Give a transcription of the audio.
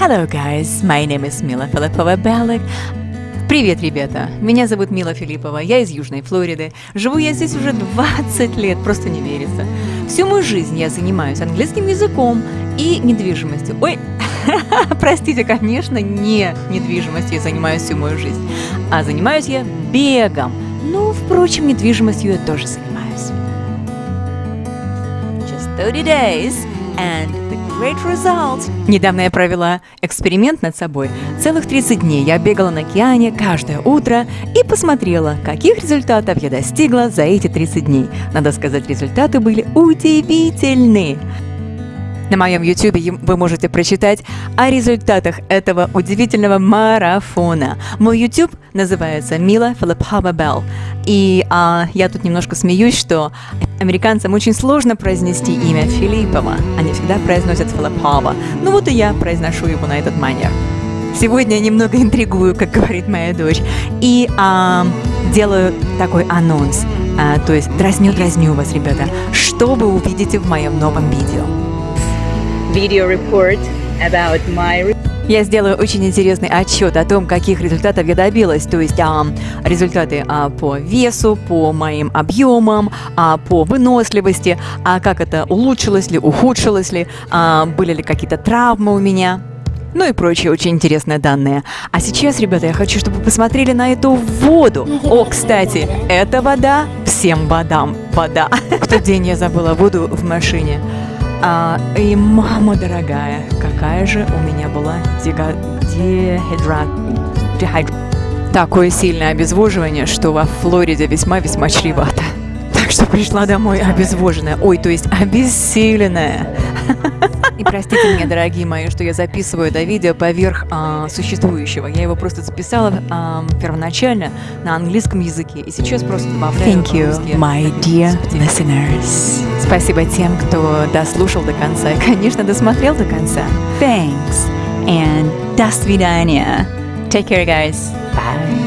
Hello guys, my name is Mila Филиппова Белик. Привет, ребята! Меня зовут Мила Филиппова, я из Южной Флориды. Живу я здесь уже 20 лет, просто не верится. Всю мою жизнь я занимаюсь английским языком и недвижимостью. Ой, простите, конечно, не недвижимостью я занимаюсь всю мою жизнь, а занимаюсь я бегом. Ну, впрочем, недвижимостью я тоже занимаюсь. Just 30 days and the great result. Недавно я провела эксперимент над собой. Целых 30 дней я бегала на океане каждое утро и посмотрела, каких результатов я достигла за эти 30 дней. Надо сказать, результаты были удивительные. На моем YouTube вы можете прочитать о результатах этого удивительного марафона. Мой YouTube называется Мила Филиппова Белл. И а, я тут немножко смеюсь, что американцам очень сложно произнести имя Филиппова. Они всегда произносят Филиппова. Ну вот и я произношу его на этот манер. Сегодня я немного интригую, как говорит моя дочь, и а, делаю такой анонс. А, то есть дразню-дразню вас, ребята, что вы увидите в моем новом видео video report about my я сделаю очень интересный отчет о том, каких результатов я добилась, то есть а, результаты а, по весу, по моим объемам, а, по выносливости, а как это улучшилось ли, ухудшилось ли, а, были ли какие-то травмы у меня. Ну и прочие очень интересные данные. А сейчас, ребята, я хочу, чтобы вы посмотрели на эту воду. О, кстати, эта вода всем водам вода. В тот день я забыла воду в машине. А, и мама дорогая, какая же у меня была дехидрат... дехид... Такое сильное обезвоживание, что во Флориде весьма-весьма чревато. Так что пришла домой обезвоженная, ой, то есть обессиленная. И простите меня, дорогие мои, что я записываю это видео поверх а, существующего. Я его просто записала а, первоначально на английском языке, и сейчас просто добавляю Thank you, my dear listeners. Спасибо тем, кто дослушал до конца и, конечно, досмотрел до конца. Thanks and до свидания. Take care, guys. Bye.